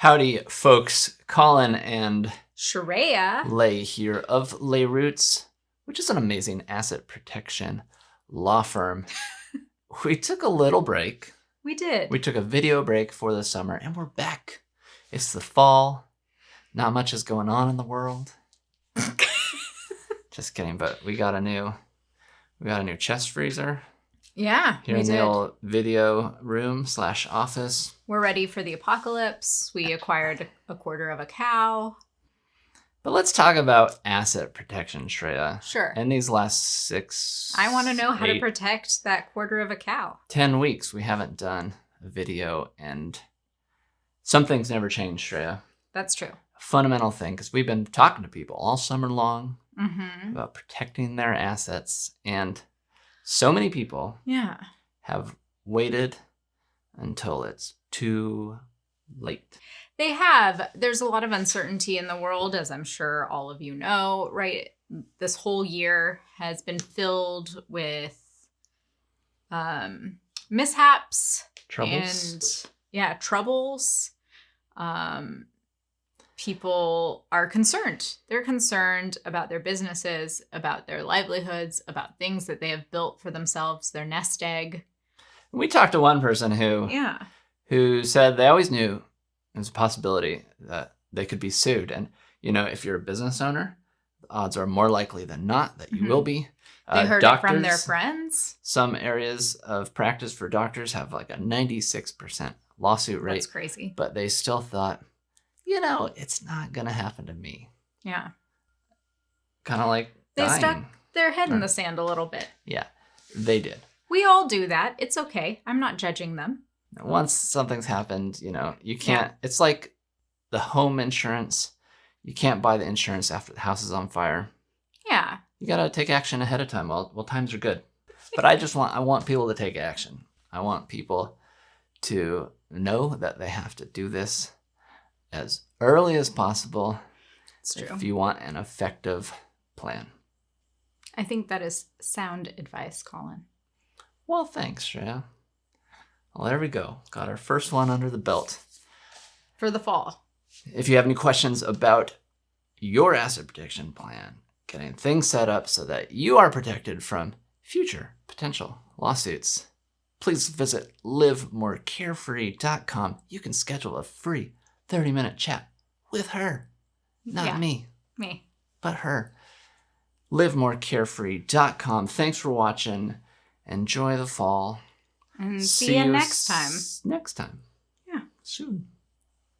Howdy, folks. Colin and Shreya. Lay here of Lay Roots, which is an amazing asset protection law firm. we took a little break. We did. We took a video break for the summer and we're back. It's the fall. Not much is going on in the world. Just kidding, but we got a new we got a new chest freezer yeah, here in did. the old video room slash office. We're ready for the apocalypse. We acquired a quarter of a cow. But let's talk about asset protection, Shreya. Sure. In these last six, I want to know how to protect that quarter of a cow. 10 weeks, we haven't done a video, and something's never changed, Shreya. That's true. A fundamental thing, because we've been talking to people all summer long Mm-hmm. about protecting their assets, and so many people Yeah. have waited until it's too late. They have. There's a lot of uncertainty in the world, as I'm sure all of you know, right? This whole year has been filled with um, mishaps Troubles? and yeah, troubles. Um, people are concerned. They're concerned about their businesses, about their livelihoods, about things that they have built for themselves, their nest egg. we talked to one person who Yeah. who said they always knew there's a possibility that they could be sued. And, you know, if you're a business owner, the odds are more likely than not that you Mhm. will be. They heard it from their friends. Some areas of practice for doctors have like a 96% lawsuit rate, That's crazy. but they still thought, you know, it's not going to happen to me. Yeah. Kind of like They dying. stuck their head in the sand a little bit. Yeah, they did. We all do that. It's okay. I'm not judging them. once something's happened, you know, you can't. It's like the home insurance. You can't buy the insurance after the house is on fire. Yeah. You gotta take action ahead of time while while times are good. But I just want I want people to take action. I want people to know that they have to do this as early as possible if you want an effective plan. I think that is sound advice, Colin. Well, thanks, Shreya. Well, there we go. Got our first one under the belt. For the fall. If you have any questions about your asset protection plan, getting things set up so that you are protected from future potential lawsuits, please visit livemorecarefree.com. You can schedule a free 30 minute chat with her. Not Yeah. me, Me. but her. livemorecarefree.com. Thanks for watching. Enjoy the fall. And see, you next time. Next time. Yeah. Soon.